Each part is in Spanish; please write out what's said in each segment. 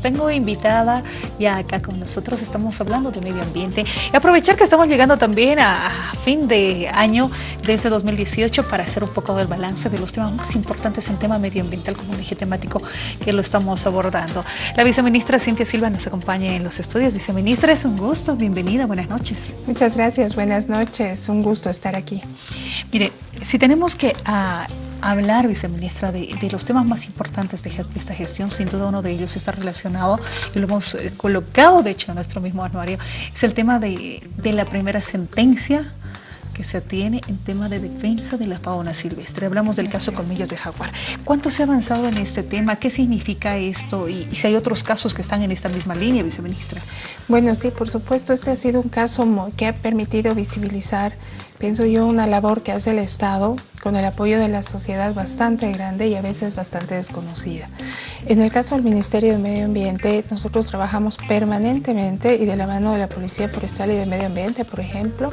Tengo invitada ya acá con nosotros, estamos hablando de medio ambiente y aprovechar que estamos llegando también a, fin de año de este 2018 para hacer un poco del balance de los temas más importantes en tema medioambiental como un eje temático que lo estamos abordando. La viceministra Cintia Silva nos acompaña en los estudios. Viceministra, es un gusto, bienvenida, buenas noches. Muchas gracias, buenas noches, un gusto estar aquí. Mire, si tenemos que... Uh, hablar, viceministra, de, los temas más importantes de esta gestión, sin duda uno de ellos está relacionado, y lo hemos eh, colocado de hecho en nuestro mismo anuario, es el tema de, la primera sentencia que se tiene en tema de defensa de la fauna silvestre. Hablamos del caso Colmillos de Jaguar. ¿Cuánto se ha avanzado en este tema? ¿Qué significa esto? Y, y, si hay otros casos que están en esta misma línea, viceministra. Bueno, sí, por supuesto, este ha sido un caso que ha permitido visibilizar pienso yo, una labor que hace el Estado con el apoyo de la sociedad bastante grande y a veces bastante desconocida. En el caso del Ministerio de Medio Ambiente, nosotros trabajamos permanentemente y de la mano de la Policía Forestal y de Medio Ambiente, por ejemplo,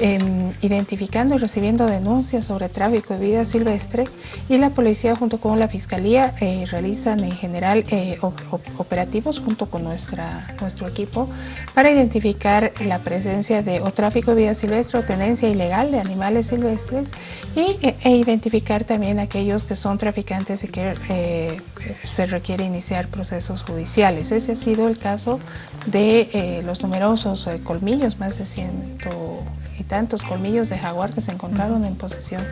Em, identificando y recibiendo denuncias sobre tráfico de vida silvestre y la policía junto con la fiscalía eh, realizan en general eh, operativos junto con nuestra, nuestro equipo para identificar la presencia de o tráfico de vida silvestre o tenencia ilegal de animales silvestres y, e, e identificar también aquellos que son traficantes y que eh, se requiere iniciar procesos judiciales. Ese ha sido el caso de los numerosos colmillos, más de ciento y tantos colmillos de jaguar que se encontraron en posesión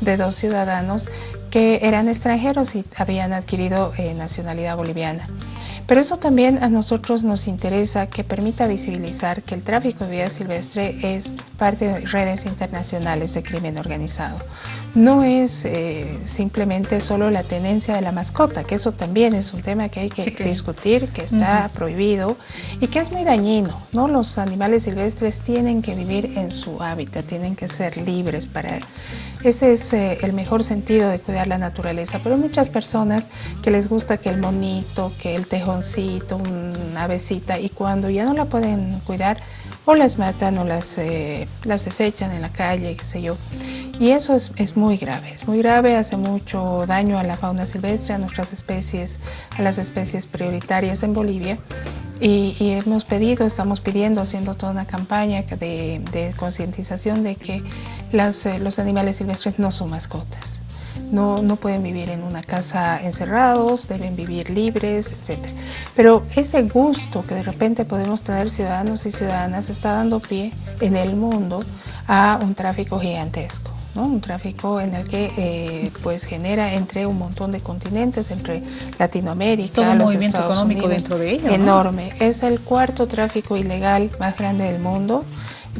de dos ciudadanos que eran extranjeros y habían adquirido eh, nacionalidad boliviana. Pero eso también a nosotros nos interesa que permita visibilizar que el tráfico de vida silvestre es parte de redes internacionales de crimen organizado. No es eh, simplemente solo la tenencia de la mascota, que eso también es un tema que hay que, discutir, que está prohibido y que es muy dañino. ¿no? Los animales silvestres tienen que vivir en su hábitat, tienen que ser libres para ese es eh, el mejor sentido de cuidar la naturaleza, pero muchas personas que les gusta que el monito, que el tejoncito, una avecita, y cuando ya no la pueden cuidar, o las matan o las, eh, las desechan en la calle, qué sé yo. Y eso es, es, muy grave, es muy grave, hace mucho daño a la fauna silvestre, a nuestras especies, a las especies prioritarias en Bolivia. Y, hemos pedido, estamos pidiendo, haciendo toda una campaña de, de concientización de que las, eh, los animales silvestres no son mascotas. No, no, pueden vivir en una casa encerrados, deben vivir libres, etc. Pero ese gusto que de repente podemos tener ciudadanos y ciudadanas está dando pie en el mundo a un tráfico gigantesco. un tráfico en el que eh, pues genera entre un montón de continentes, entre Latinoamérica, Todo un movimiento económico dentro de ello. Enorme. Es el cuarto tráfico ilegal más grande del mundo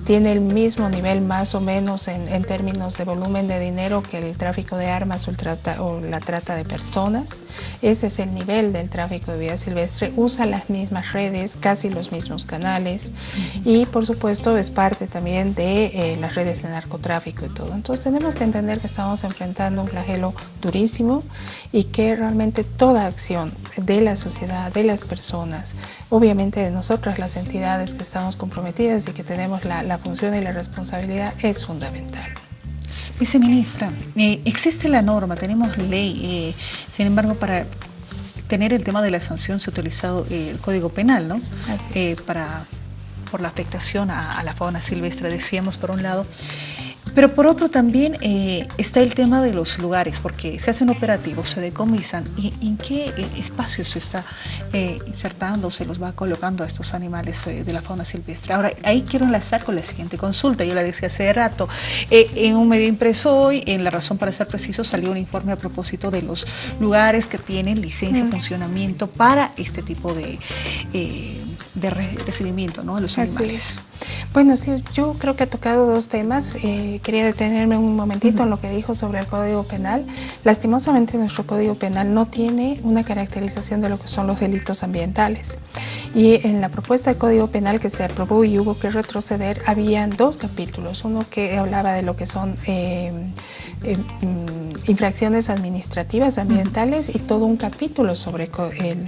tiene el mismo nivel más o menos en, términos de volumen de dinero que el tráfico de armas o, o, la trata de personas. Ese es el nivel del tráfico de vida silvestre. Usa las mismas redes, casi los mismos canales y por supuesto es parte también de eh, las redes de narcotráfico y todo. Entonces tenemos que entender que estamos enfrentando un flagelo durísimo y que realmente toda acción de la sociedad, de las personas, obviamente de nosotras las entidades que estamos comprometidas y que tenemos la la función y la responsabilidad es fundamental. Viceministra, eh, existe la norma, tenemos ley, eh, sin embargo, para tener el tema de la sanción se ha utilizado eh, el Código Penal, ¿no? para, por la afectación a, a, la fauna silvestre, decíamos por un lado. Pero por otro también eh, está el tema de los lugares, porque se hacen operativos, se decomisan, y en qué eh, espacios se está eh, insertando, se los va colocando a estos animales de la fauna silvestre. Ahora, ahí quiero enlazar con la siguiente consulta, yo la decía hace rato, en un medio impreso hoy, en La Razón para ser preciso, salió un informe a propósito de los lugares que tienen licencia de funcionamiento para este tipo de de recibimiento ¿no? de los animales. Bueno, sí, yo creo que ha tocado dos temas. Eh, quería detenerme un momentito en lo que dijo sobre el Código Penal. Lastimosamente nuestro Código Penal no tiene una caracterización de lo que son los delitos ambientales. Y en la propuesta de Código Penal que se aprobó y hubo que retroceder, habían dos capítulos. Uno que hablaba de lo que son... Eh, eh, mm, infracciones administrativas ambientales y todo un capítulo sobre el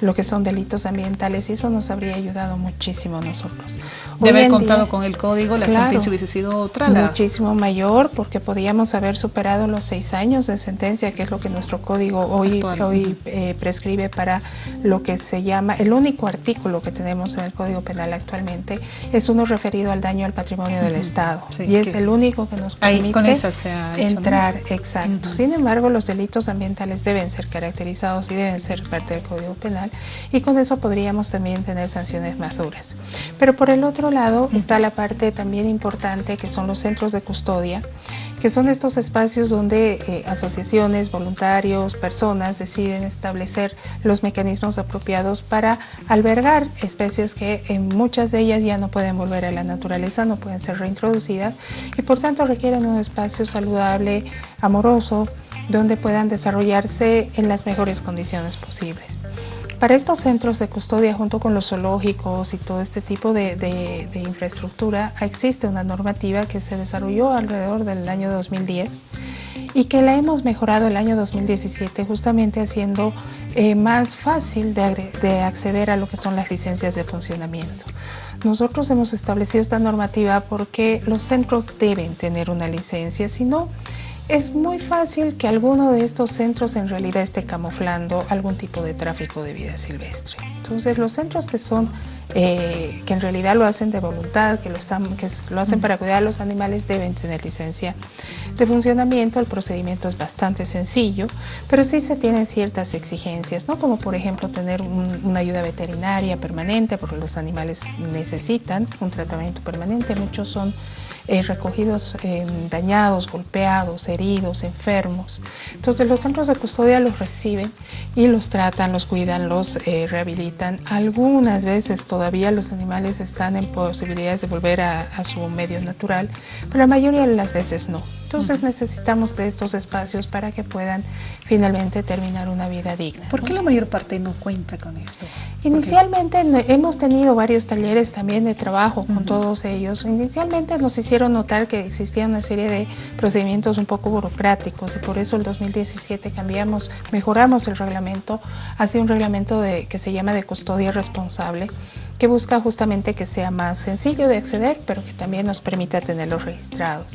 lo que son delitos ambientales y eso nos habría ayudado muchísimo a nosotros. De haber contado con el código, la sentencia hubiese sido otra. Muchísimo mayor, porque podíamos haber superado los seis años de sentencia, que es lo que nuestro código hoy, hoy eh, prescribe para lo que se llama, el único artículo que tenemos en el Código Penal actualmente es uno referido al daño al patrimonio del Estado. y es el único que nos permite entrar, exacto. Sin embargo, los delitos ambientales deben ser caracterizados y deben ser parte del Código Penal y con eso podríamos también tener sanciones más duras. Pero por el otro lado está la parte también importante que son los centros de custodia, que son estos espacios donde eh, asociaciones, voluntarios, personas deciden establecer los mecanismos apropiados para albergar especies que en muchas de ellas ya no pueden volver a la naturaleza, no pueden ser reintroducidas y por tanto requieren un espacio saludable, amoroso, donde puedan desarrollarse en las mejores condiciones posibles. Para estos centros de custodia, junto con los zoológicos y todo este tipo de, infraestructura, existe una normativa que se desarrolló alrededor del año 2010 y que la hemos mejorado el año 2017 justamente haciendo eh, más fácil de, de, acceder a lo que son las licencias de funcionamiento. Nosotros hemos establecido esta normativa porque los centros deben tener una licencia, si no es muy fácil que alguno de estos centros en realidad esté camuflando algún tipo de tráfico de vida silvestre. Entonces los centros que son, eh, que en realidad lo hacen de voluntad, que lo, están, que lo hacen para cuidar a los animales, deben tener licencia de funcionamiento. El procedimiento es bastante sencillo, pero sí se tienen ciertas exigencias, ¿no? como por ejemplo tener una ayuda veterinaria permanente, porque los animales necesitan un tratamiento permanente. Muchos son eh, recogidos eh, dañados, golpeados, heridos, enfermos. Entonces los centros de custodia los reciben y los tratan, los cuidan, los eh, rehabilitan. Algunas veces todavía los animales están en posibilidades de volver a, a su medio natural, pero la mayoría de las veces no. Entonces necesitamos de estos espacios para que puedan finalmente terminar una vida digna. ¿Por qué la mayor parte no cuenta con esto? Inicialmente hemos tenido varios talleres también de trabajo con todos ellos. Inicialmente nos hicieron notar que existía una serie de procedimientos un poco burocráticos y por eso el 2017 cambiamos, mejoramos el reglamento hacia un reglamento de, que se llama de custodia responsable que busca justamente que sea más sencillo de acceder, pero que también nos permita tenerlos registrados.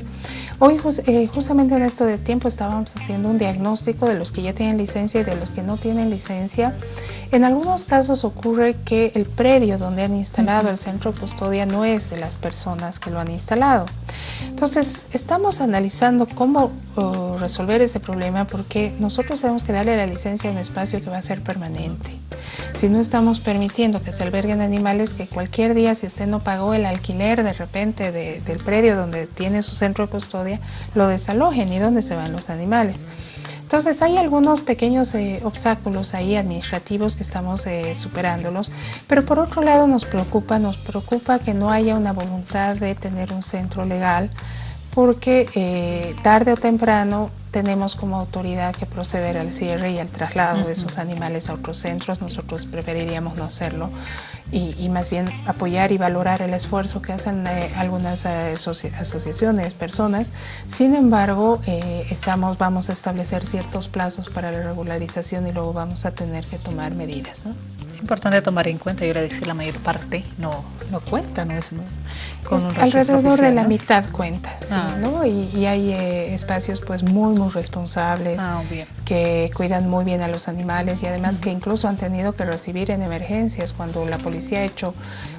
Hoy eh, justamente en esto de tiempo estábamos haciendo un diagnóstico de los que ya tienen licencia y de los que no tienen licencia. En algunos casos ocurre que el predio donde han instalado el centro custodia no es de las personas que lo han instalado. Entonces estamos analizando cómo resolver ese problema porque nosotros tenemos que darle la licencia a un espacio que va a ser permanente. Si no estamos permitiendo que se alberguen animales que cualquier día, si usted no pagó el alquiler de repente del predio donde tiene su centro de custodia, lo desalojen y dónde se van los animales. Entonces hay algunos pequeños eh, obstáculos ahí administrativos que estamos eh, superándolos, pero por otro lado nos preocupa, nos preocupa que no haya una voluntad de tener un centro legal porque eh, tarde o temprano tenemos como autoridad que proceder al cierre y al traslado de esos animales a otros centros. Nosotros preferiríamos no hacerlo y, más bien apoyar y valorar el esfuerzo que hacen eh, algunas eh, asociaciones, personas. Sin embargo, estamos, vamos a establecer ciertos plazos para la regularización y luego vamos a tener que tomar medidas. Importante tomar en cuenta, yo le decía, la mayor parte no, no cuenta, ¿no? Es, alrededor de la mitad cuenta, ah. ¿no? Y, hay eh, espacios pues muy, muy responsables ah, que cuidan muy bien a los animales y además que incluso han tenido que recibir en emergencias cuando la policía ha hecho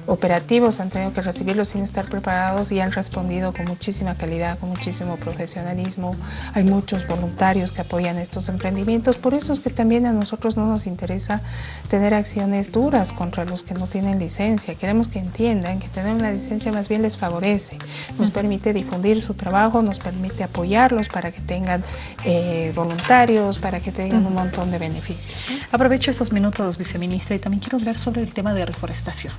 operativos, han tenido que recibirlos sin estar preparados y han respondido con muchísima calidad, con muchísimo profesionalismo. Hay muchos voluntarios que apoyan estos emprendimientos, por eso es que también a nosotros no nos interesa tener acciones duras contra los que no tienen licencia. Queremos que entiendan que tener una licencia más bien les favorece, nos permite difundir su trabajo, nos permite apoyarlos para que tengan eh, voluntarios, para que tengan un montón de beneficios. Aprovecho esos minutos, viceministra, y también quiero hablar sobre el tema de reforestación.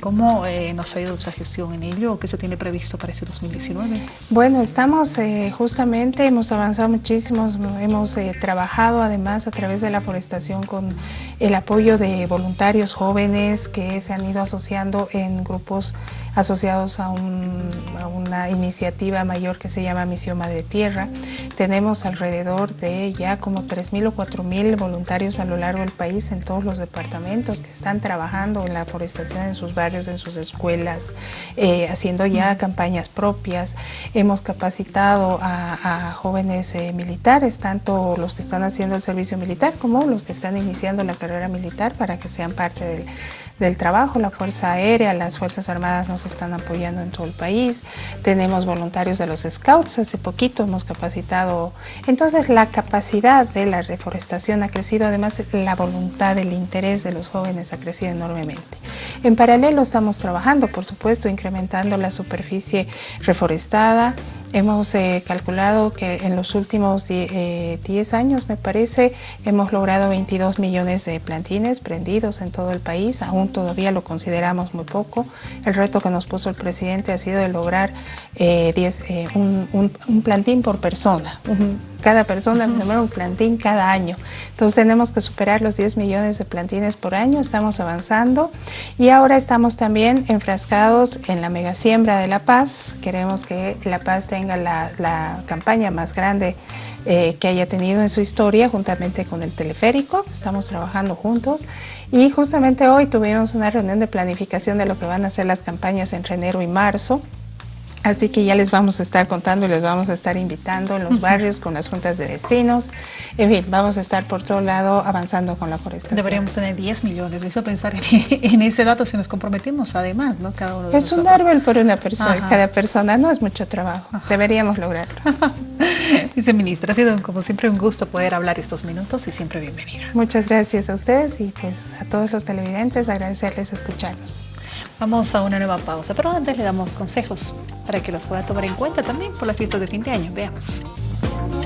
¿Cómo eh, nos ha ido esa gestión en ello? ¿Qué se tiene previsto para este 2019? Bueno, estamos eh, justamente, hemos avanzado muchísimo, hemos eh, trabajado además a través de la forestación con el apoyo de voluntarios jóvenes que se han ido asociando en grupos asociados a, una iniciativa mayor que se llama Misión Madre Tierra. Tenemos alrededor de ya como 3.000 o 4.000 voluntarios a lo largo del país en todos los departamentos que están trabajando en la forestación en sus barrios, en sus escuelas, eh, haciendo ya campañas propias. Hemos capacitado a, jóvenes eh, militares, tanto los que están haciendo el servicio militar como los que están iniciando la carrera militar para que sean parte del, del trabajo. La Fuerza Aérea, las Fuerzas Armadas nos están apoyando en todo el país. Tenemos voluntarios de los Scouts, hace poquito hemos capacitado. Entonces la capacidad de la reforestación ha crecido, además la voluntad, el interés de los jóvenes ha crecido enormemente. En paralelo estamos trabajando, por supuesto, incrementando la superficie reforestada, Hemos eh, calculado que en los últimos 10 eh, años, me parece, hemos logrado 22 millones de plantines prendidos en todo el país. Aún todavía lo consideramos muy poco. El reto que nos puso el presidente ha sido de lograr eh, un, un, plantín por persona, cada persona uh un plantín cada año. Entonces tenemos que superar los 10 millones de plantines por año, estamos avanzando y ahora estamos también enfrascados en la mega siembra de La Paz. Queremos que La Paz tenga la, campaña más grande eh, que haya tenido en su historia juntamente con el teleférico, estamos trabajando juntos. Y justamente hoy tuvimos una reunión de planificación de lo que van a ser las campañas entre enero y marzo Así que ya les vamos a estar contando y les vamos a estar invitando en los barrios con las juntas de vecinos. En fin, vamos a estar por todo lado avanzando con la forestación. Deberíamos tener 10 millones. Me hizo pensar en, ese dato si nos comprometimos además, ¿no? Cada uno es un árbol por una persona. Cada persona no es mucho trabajo. Deberíamos lograrlo. Viceministra, ha sido como siempre un gusto poder hablar estos minutos y siempre bienvenida. Muchas gracias a ustedes y pues a todos los televidentes agradecerles escucharnos. Vamos a una nueva pausa, pero antes le damos consejos para que los pueda tomar en cuenta también por las fiestas de fin de año. Veamos.